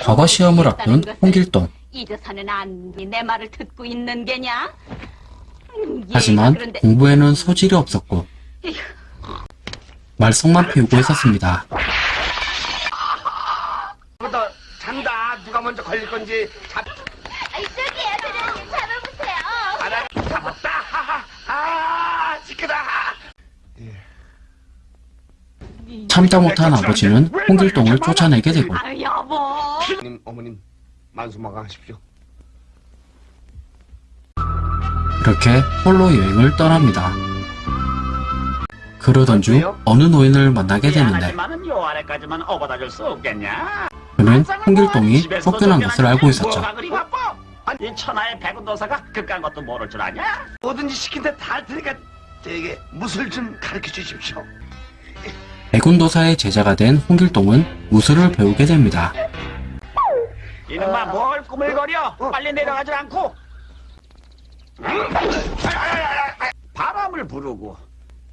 과거 시험을 앞둔 홍길동. 잊어서는 안내 말을 듣고 있는 게냐? 음, 하지만 공부에는 소질이 없었고 말썽만 피우고 있었습니다. 잔다. 누가 먼저 걸릴 건지 잡. 저기요, 대장님 잡아보세요. 알아. 잡았다. 하하. 아, 지크다. 참다 못한 아버지는 홍길동을 쫓아내게 되고 아, 여보. 어머님, 어머님, 만수마강하십시오. 이렇게 홀로 여행을 떠납니다. 그러던 중 어느 노인을 만나게 되는데? 그는 홍길동이 쫓겨난 것을 알고 있었죠. 이 천하의 백운도사가 그깟 것도 모를 줄 아냐? 뭐든지 시킨 데다 할 테니까 저에게 무술 좀 가르쳐 주십시오. 백운도사의 제자가 된 홍길동은 무술을 배우게 됩니다. 이놈아 뭘 꾸물거려? 빨리 내려가지 않고 바람을 부르고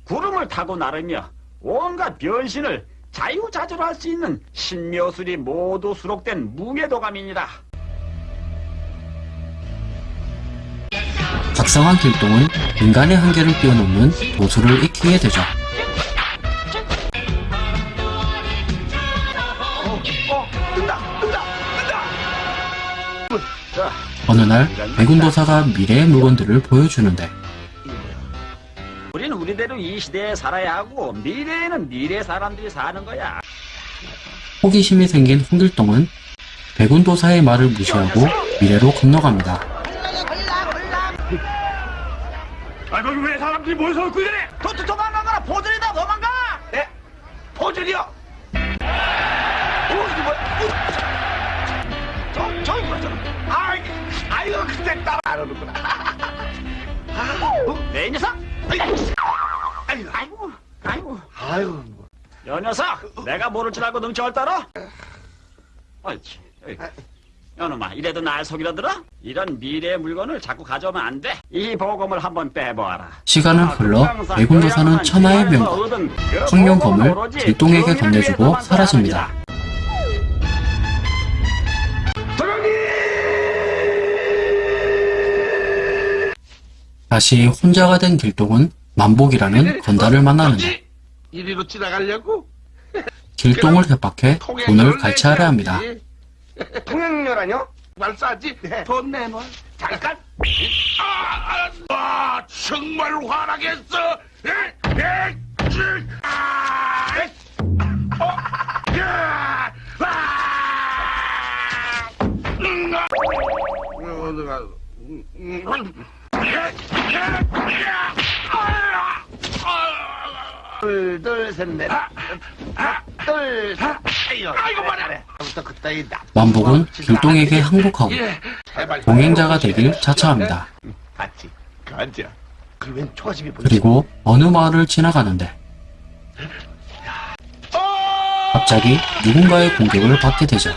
구름을 타고 나르며 온갖 변신을 자유자재로 할 수 있는 신묘술이 모두 수록된 무게도감입니다. 각성한 길동은 인간의 한계를 뛰어넘는 도술을 익히게 되죠. 어느 날 백운도사가 미래의 물건들을 보여주는데 우린 우리대로 이 시대에 살아야 하고 미래에는 미래 사람들이 사는 거야. 호기심이 생긴 홍길동은 백운도사의 말을 무시하고 미래로 건너갑니다. 아, 거기 왜 사람들이 모여서 웃고 이래? 도, 도, 도망가거라 보들이다 도망가! 네, 포즈리요. 따라 안 오는구나. 아, 어? 내 녀석! 아이고, 아이고 아이고 아이고, 뭐. 여 녀석! 내가 모를 줄 알고 능청을 따라? 옳지 여놈아 이래도 날 속이려 들어? 이런 미래의 물건을 자꾸 가져오면 안 돼. 이 보검을 한번 빼보아라. 시간은 흘러 백운도사는 천하의 명곡 청룡검을 길동에게 건네주고 사라집니다. 다시 혼자가 된 길동은 만복이라는 건달을 만나는데? 이리로 지나가려고? 길동을 협박해 돈을 갈취하려 합니다. 통행료라뇨? 말싸지? 돈 내놔. 잠깐. 아, 아, 아, 정말 화나겠어. 에, 에, 쯔, 아, 에, 어, 야, 아, 음, 아. 둘, 둘, 셋, 넷. 둘, 셋. 아이고, 말해. 만복은 길동에게 항복하고 예, 제발. 동행자가 되길 자처합니다. 그리고 어느 마을을 지나가는데 갑자기 누군가의 공격을 받게 되죠.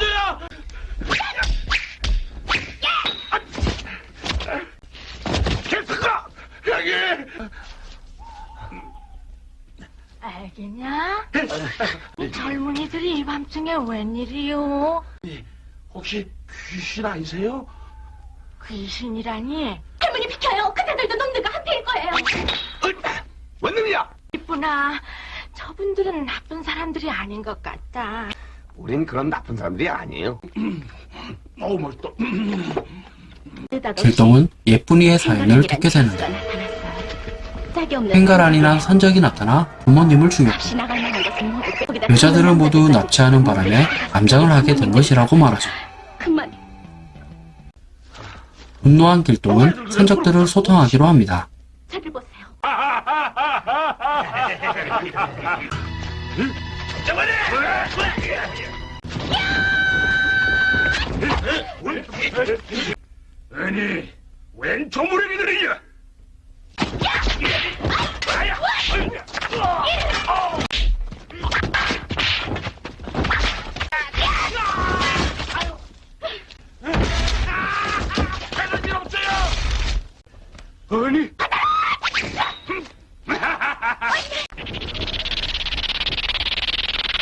계속가 여기. 알겠냐? 이 젊은이들이 이 밤중에 웬일이요? 혹시 귀신 아니세요? 귀신이라니? 할머니 비켜요. 그대들도 놈들과 한패일 거예요. 어, 원능이야. 이쁘나 저분들은 나쁜 사람들이 아닌 것 같다. 우린 그런 나쁜 사람들이 아니에요. 어우 멋있다. 길동은 예쁜이의 사연을 듣게 되는데 횡가란이나 산적이 나타나 부모님을 거기다 여자들을 모두 납치하는 바람에 암장을 하게 된 것이라고 말하죠. 분노한 길동은 산적들을 소통하기로 합니다. 아니, 웬 조무래기들이냐? 아니.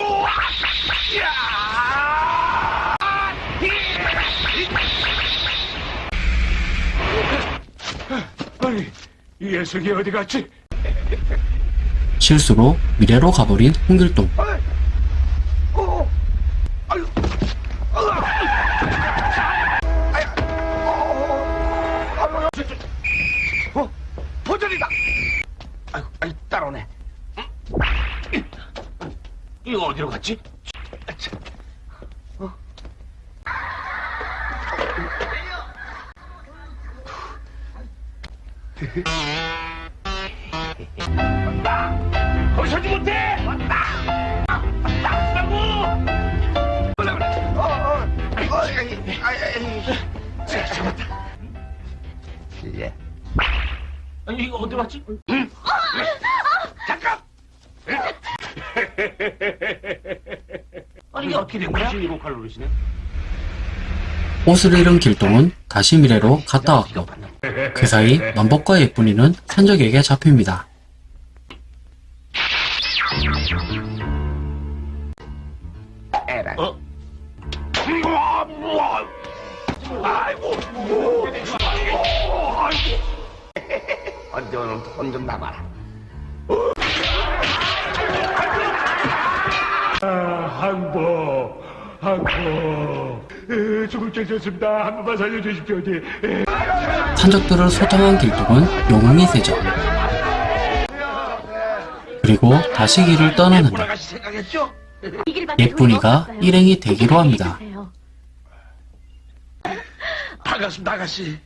우와! 야! 이 녀석이 어디 갔지? 실수로 미래로 가버린 홍길동. 어, 도전이다. 따라오네. 이거 어디로 갔지? 42칼로리시네. 옷을 잃은 길동은 다시 미래로 갔다 왔고 그 사이 만복과 예쁜이는 산적에게 잡힙니다. 어? 언제 오늘 나가라. 아, 한복. 보. 에, 죽을 죄졌습니다. 한 번만 살려주십시오. 예. 산적들을 소탕한 길동은 영웅이 되죠. 그리고 다시 길을 떠나는데 예쁜이가. 일행이 되기로 합니다. 반갑습니다, 아가씨.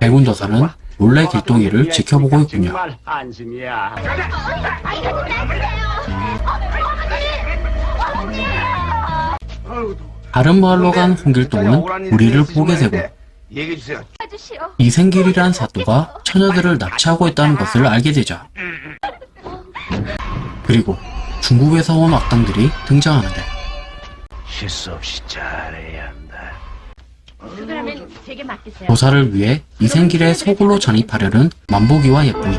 백운도사는 몰래 길동이를 지켜보고 있군요. 정말 안심이야. 다른 마을로 간 홍길동은 우리를 보게 되고. 이생길이란 사또가 처녀들을 납치하고 있다는 것을 알게 되죠. 그리고 중국에서 온 악당들이 등장하는데 실수 없이 잘해야 한다. 조사를 위해 이생길의 소굴로 전입하려는 만보기와 예쁜이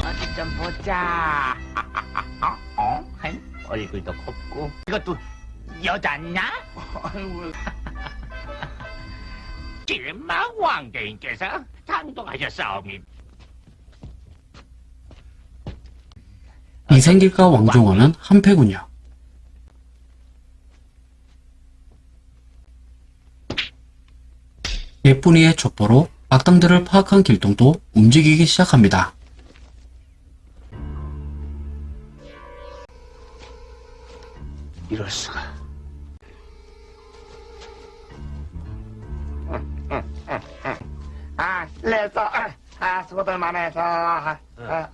어디 좀 보자. 얼굴도 곱고 이것도 여자냐? 아이고, 왕대인께서 당동하셨사오니 이생길과 왕종원은 한패군요. 예쁜이의 첩보로 악당들을 파악한 길동도 움직이기 시작합니다. 이럴 수가. 아, 레서, 아, 아, 수고들 많아서. 아, 아,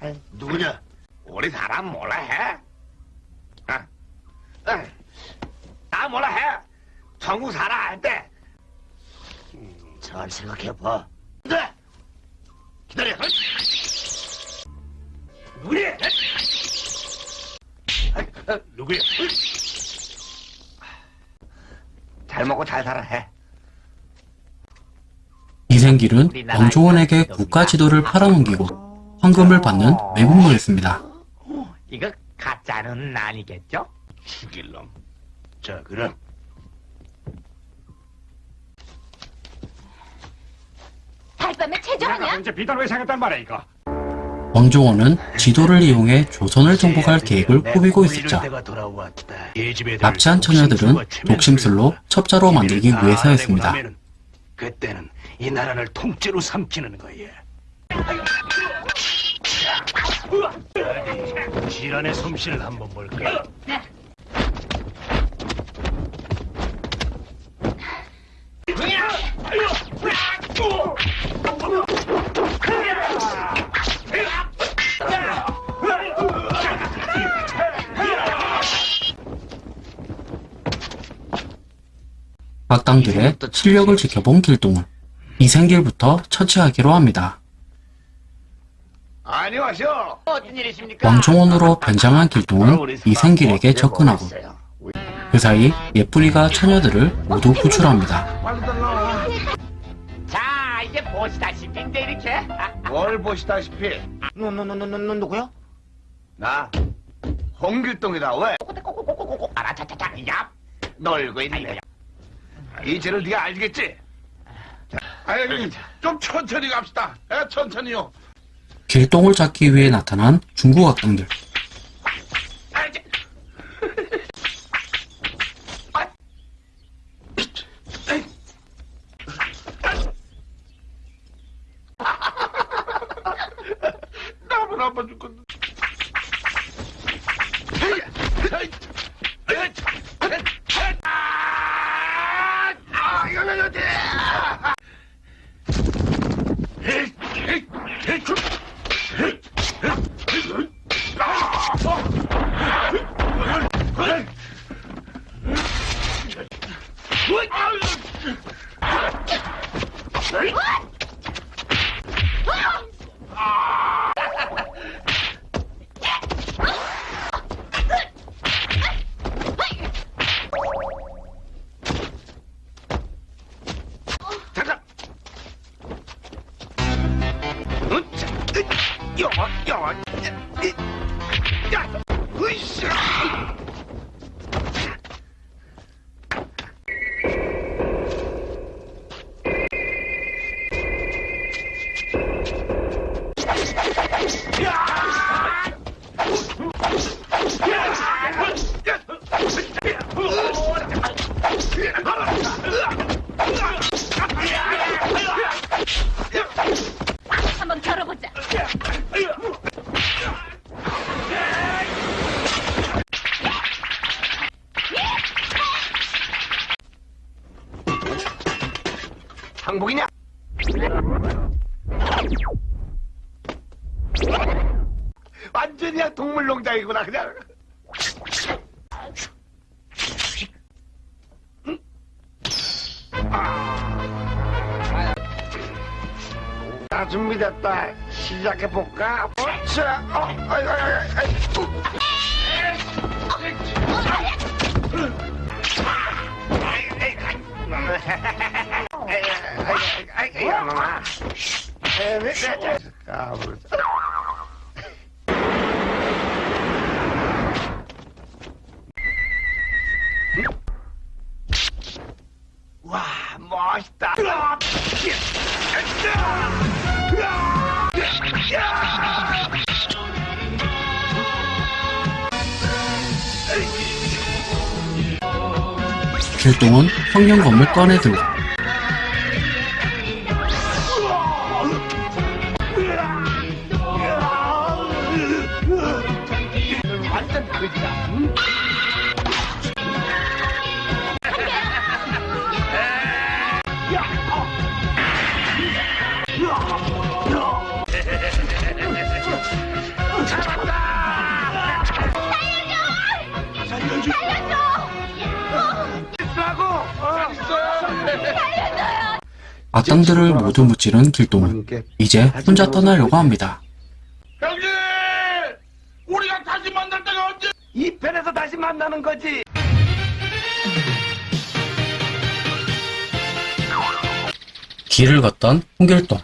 아, 누구냐? 우리 사람 몰라 해? 아, 아, 나 몰라 해? 전국 살아 할 때. 음, 잘 생각해봐. 네. 기다려. 아, 아, 누구야? 잘 먹고 잘 살아 해. 이생길은 왕종원에게 국가 지도를 팔아넘기고 황금을 받는 매국노였습니다. 이거 가짜는 아니겠죠? 죽일 놈. 자, 그럼. 달밤에 체조하냐? 언제 비단 왜 생겼단 말이야 이거? 왕종원은 지도를 이용해 조선을 정복할 계획을 꾸미고 있었죠. 납치한 처녀들은 독심술로 첩자로 만들기 위해서였습니다. 그때는 이 나라를 통째로 삼키는 거야. 지란의 솜씨를 한번 볼까? 악당들의 실력을 지켜본 길동은 이생길부터 처치하기로 합니다. 안녕하세요. 어떤 일이십니까? 왕종원으로 변장한 길동은 이생길에게 접근하고 그 사이 예쁜이가 처녀들을 모두 구출합니다. 자, 이제 보시다시피 이렇게 뭘 보시다시피 누누누누누 누구요? 나 홍길동이다. 왜? 꼬꼬꼬꼬꼬꼬 알아 차차차 야 놀고 있네. 이 죄를 네가 알겠지? 아이, 좀 천천히 갑시다. 에, 천천히요. 길동을 찾기 위해 나타난 중국 학생들. 시작해 볼까? 자, 어, 아이, 아 길동은 평경검을 꺼내들고 악당들을 모두 무찌른 길동은 이제 혼자 떠나려고 합니다. 형님! 우리가 다시 만날 때가 언제? 이 편에서 다시 만나는 거지. 길을 걷던 홍길동.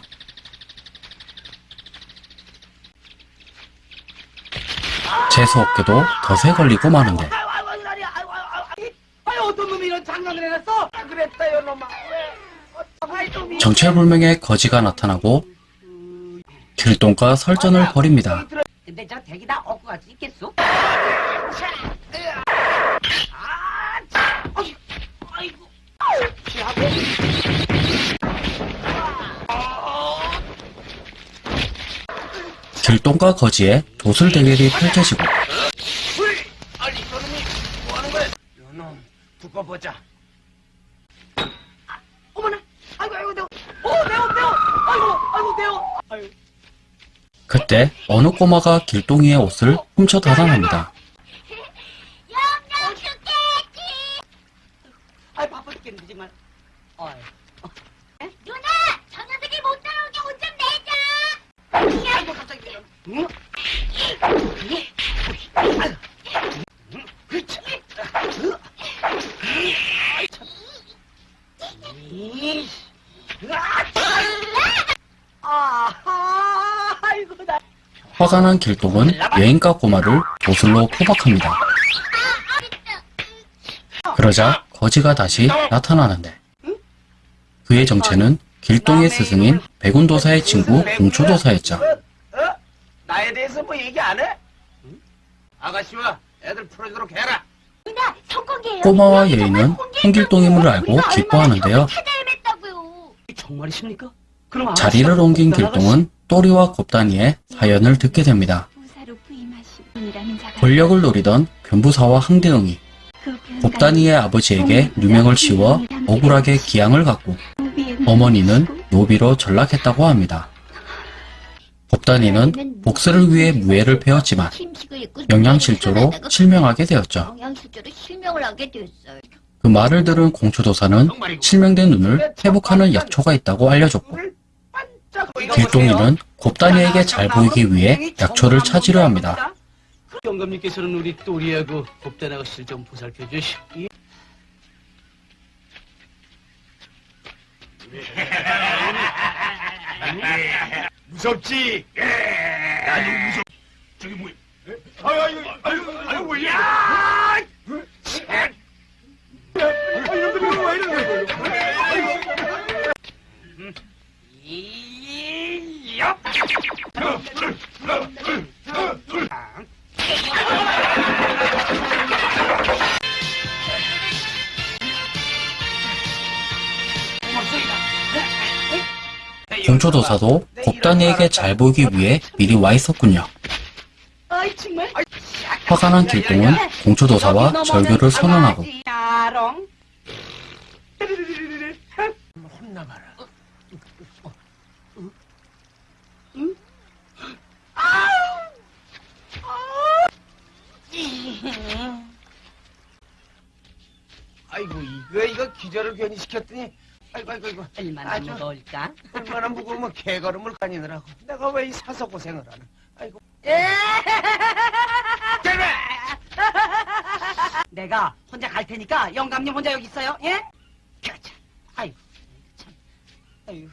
재수 없게도 덫에 걸리고 마는데 아유 어떤 놈이 이런 장난을 해놨어? 아, 그랬어요 놈아. 정체불명의 거지가 나타나고 길동과 설전을 벌입니다. 길동과 거지의 도술 대결이 펼쳐지고 아니 저놈이 뭐 하는 거야? 요놈 두고 보자. 어머나. 아이고 아이고 내가. 어 내가 내가. 아이고 아이고 내가. 아이고. 그때 어느 꼬마가 길동이의 옷을 훔쳐 달아납니다. 아이 바빠 죽겠는데 정말. 어이. 누나, 저 녀석이 못 따라오게 옷좀 내자. 아이고 갑자기. 응? 아, 아이고 나. 화가 난 길동은 여행가 꼬마를 도술로 포박합니다. 그러자 거지가 다시 나타나는데 그의 정체는 길동의 스승인 백운도사의 친구 공초도사였죠. 나에 대해서 뭐 얘기 안 해? 아가씨와 애들 풀어주도록 해라. 꼬마와 예인은 공개해요. 홍길동임을 알고 기뻐하는데요. 자리를 옮긴 길동은 또리와 곱단이의 사연을 듣게 됩니다. 권력을 노리던 변부사와 항대응이 곱단이의 아버지에게 누명을 씌워 억울하게 기양을 갖고 어머니는 노비로 전락했다고 합니다. 곱단이는 복수를 위해 무예를 배웠지만 영양실조로 실명하게 되었죠. 그 말을 들은 공초도사는 실명된 눈을 회복하는 약초가 있다고 알려줬고 길동이는 곱단이에게 잘 보이기 위해 약초를 찾으려 합니다. 영감님께서는 우리 또리하고 곱단 아가씨를 좀 보살펴 주시. 무섭지? 나도 무섭. 저기 뭐야? 아유 아유 아유 아유 왜 이래? 야! 아유 놈들이 왜 이러는 거야? 공초도사도 곱단이에게 잘 보이기 위해 미리 와 있었군요. 화가 난 길동은 공초도사와 절교를 선언하고 야롱 아이고 이거 이거 기절을 괜히 시켰더니 아이고 아이고 아이고 얼마나 아주 무거울까? 얼마나 무거우면 개걸음을 다니느라고 내가 왜 이 사서 고생을 하나 아이고 내가 혼자 갈 테니까 영감님 혼자 여기 있어요. 예? 그렇죠. 아이고 참. 아이고.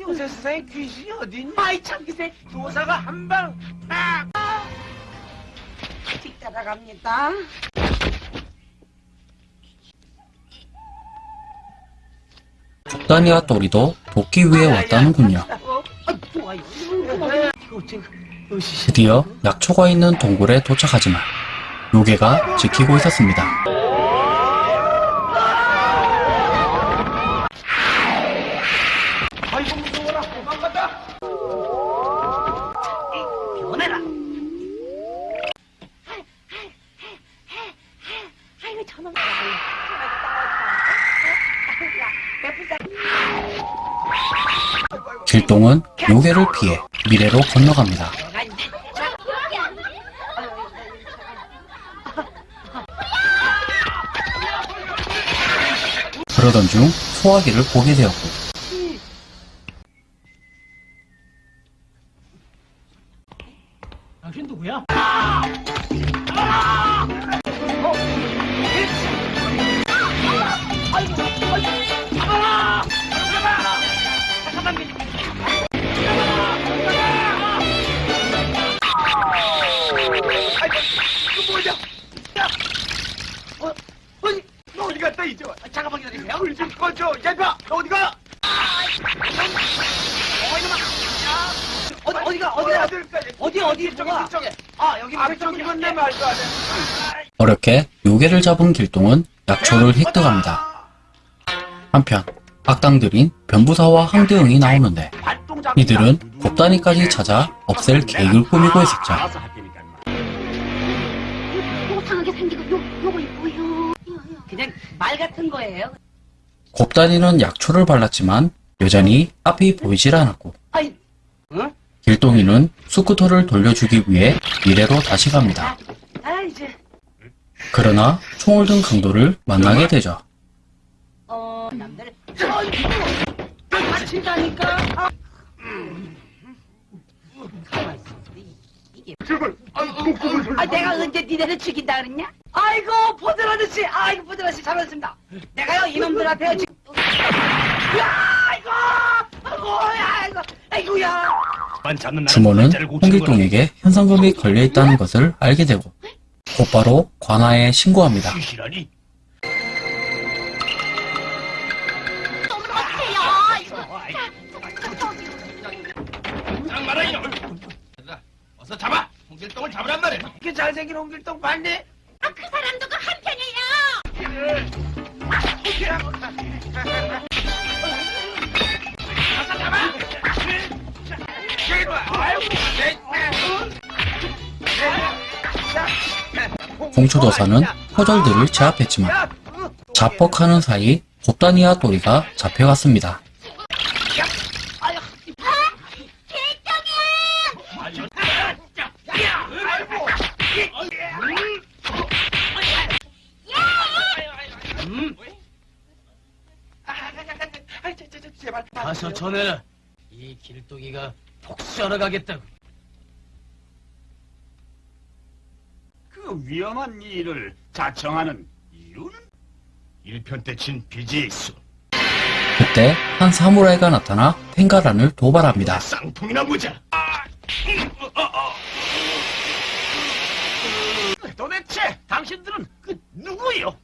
요새 세상에 귀신이 어딨니 아이 참 기세 도사가 한방 팍! 따라갑니다. 곱단이와 또리도 돕기 위해 왔다는군요. 아. 드디어 약초가 있는 동굴에 도착하지만 요괴가 지키고 있었습니다. 길동은 요괴를 피해 미래로 건너갑니다. 그러던 중 소화기를 보게 되었고 당신 누구야? 꺼줘 야봐 너 어디가 어디 어디가 어디 어디가 아들까지 어디 어디 뭐가? 아 여기 앞쪽이면 내 말도 안해 어렵게 요괴를 잡은 길동은 약초를 획득합니다. 한편 악당들인 변부사와 항대응이 나오는데 이들은 곱단이까지 찾아 없앨 계획을 꾸미고 있었죠. 그냥 말 같은 거예요. 곱단이는 약초를 발랐지만 여전히 앞이 보이질 않았고? 길동이는 스쿠터를 돌려주기 위해 미래로 다시 갑니다. 아 그러나 총을 든 강도를 만나게 되죠. 아이고 다친다니까. 아. 이게 아 내가 언제 니네를 죽인다 그랬냐? 아이고 보들 아저씨, 아이고 보들 아저씨 잘하셨습니다. 내가요 이놈들한테 지금 야 아이고 아이고 야 아이고 아이고야 주모는 홍길동에게 현상금이 걸려있다는 것을 알게 되고 곧바로 관아에 신고합니다. 시시라니? 장마라 이놈! 어서 잡아! 홍길동을 잡으란 말이야! 그 잘생긴 홍길동 봤니? 아, 그 사람도 그 한편이에요. 공초도사는 허절들을 제압했지만 자뻑하는 사이 곱다니와 또리가 잡혀갔습니다. 가서 전해라. 이 길동이가 복수하러 가겠다고. 그 위험한 일을 자청하는 이유는? 일편 때 친 빚이 있어. 그때 한 사무라이가 나타나 펜가란을 도발합니다. 쌍풍이나 무자! 도대체 당신들은 그 누구요?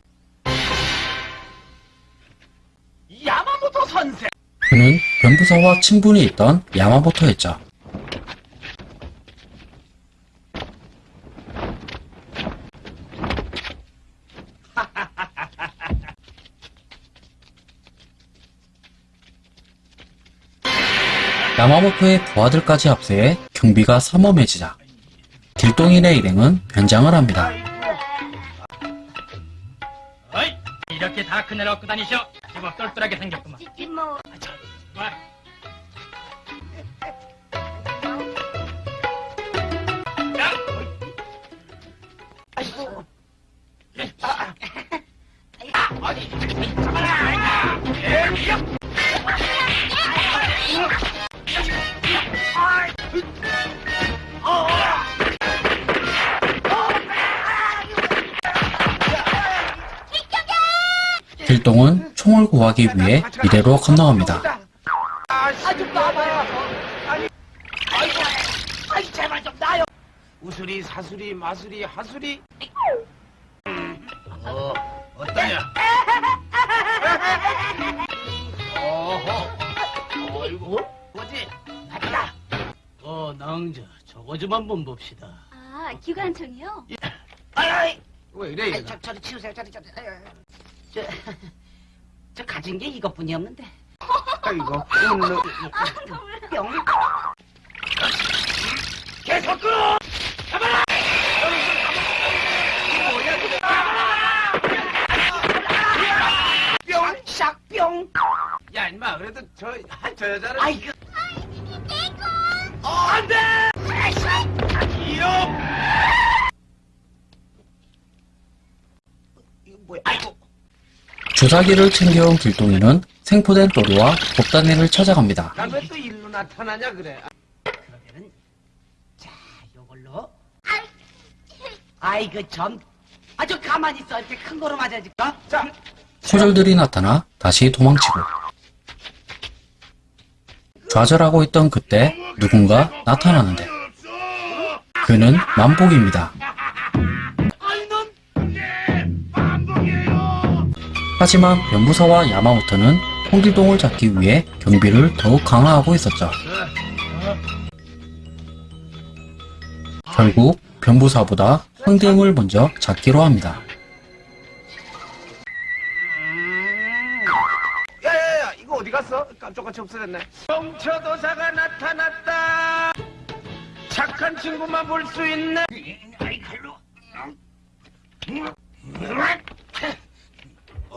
야마모토 선생! 그는 변부사와 친분이 있던 야마모토였죠. 야마모토의 부하들까지 합세해 경비가 삼엄해지자 길동인의 일행은 변장을 합니다. 어이! 이렇게 다 큰일 얻고 다니셔. 제법 똘똘하게 생겼구만. 길동은 총을 구하기 위해 이래로 건너갑니다. 우수리, 사수리, 마수리, 하수리. 어, 어떠냐? 어허. 어이구. 뭐지? 어, 낭자. 저거 좀 한번 봅시다. 아, 기관총이요? 아이, 왜 이래? 아이? 저 저리 치우세요. 저리 저리. 저, 저 가진 게 이것뿐이 없는데. 아이고, 웃는. 뿅. 계속 끌어! 뿅. 샥 뿅. 야, 임마, 그래도 저, 저 여자는. 아이고. 어, 안 돼! 이요! 이거 뭐야? 아이고. 주사기를 챙겨온 길동이는 생포된 또리와 곱다니를 찾아갑니다. 난왜또 일로 나타나냐, 그래. 그러면은 자 요걸로. 아이고 전. 아주 가만히 있어. 이렇게 큰 거로 맞아줄까? 자, 소절들이 나타나 다시 도망치고 좌절하고 있던 그때 누군가 나타나는데 그는 만복입니다. 하지만 변부사와 야마모토는 홍길동을 잡기 위해 경비를 더욱 강화하고 있었죠. 결국 변부사보다 황대웅을 먼저 잡기로 합니다. 야야야, 이거 어디 갔어? 깜짝같이 없어졌네. 정처도사가 나타났다. 착한 친구만 볼 수 있네. 아이, 칼로.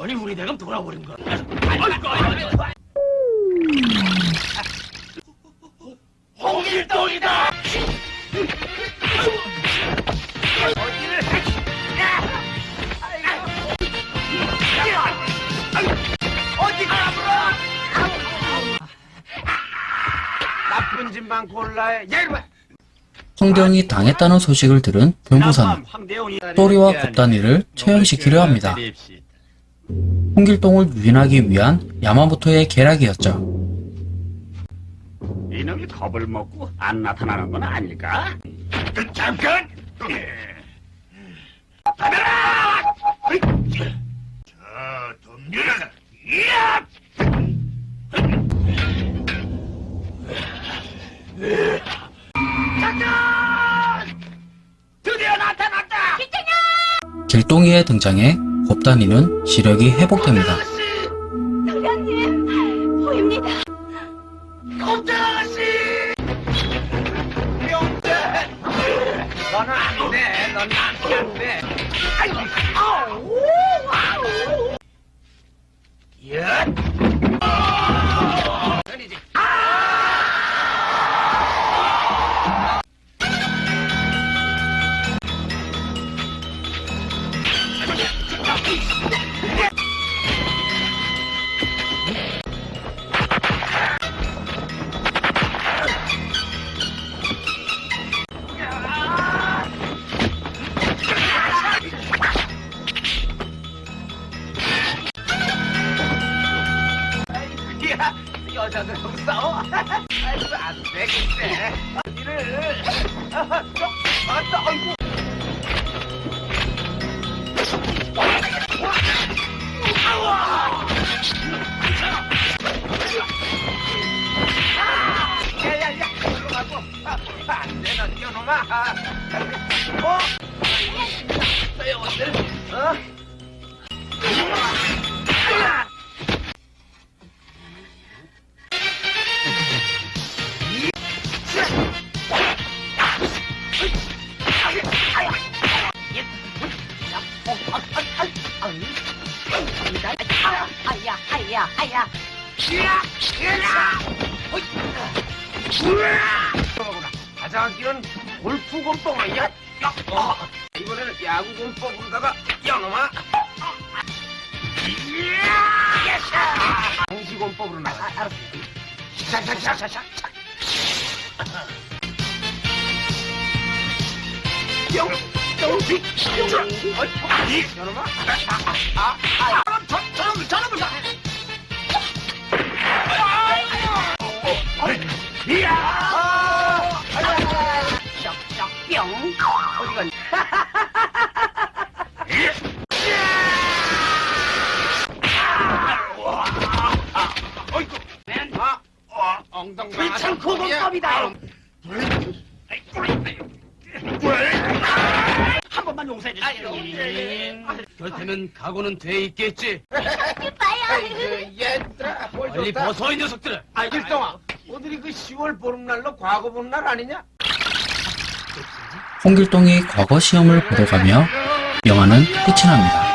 아니, 우리 대감 돌아버린 거야. 아이고, 아이고. 홍길동이다! 어디를? 어디 가불어? 나쁜 짓만 골라해. 야, 이리 와. 황대웅이 당했다는 소식을 들은 변부사는 황대웅이 또리와 곱다니를 처형시키려 합니다. 홍길동을 유인하기 위한 야마모토의 계략이었죠. 이놈이 겁을 먹고 안 나타나는 건 아닐까? 잠깐! 받아라! 자, 덤벼라! 이야! 드디어 나타났다! 길동이의 등장에 곱단이는 시력이 회복됩니다. 도련님, 보입니다. 너는 안 돼! 넌 나한테 안 돼! 야, 돼, 넌 이놈아. 어? 소 공법이야. 어, 이번에는 야구 공법으로다가 영어마. 당시 공법으로 나가. 알았어. 샤샤샤샤샤. 영, 영식, 영, 어이, 여러분, 아, 아, 아, 저, 저놈, 저놈을 다. 이야! 어디 갔니? 어이구, 맨, 아, 어, 엉덩이. 귀찮고 공법이다. 한 번만 용서해 주세요. 그렇다면 각오는 돼 있겠지. 아이고, 얘들아, 뭘 빨리. 벗어 이 녀석들아. 아, 일동아, 오늘이 그 10월 보름날로 과거 보는 날 아니냐? 홍길동이 과거 시험을 보러 가며 영화는 끝이 납니다.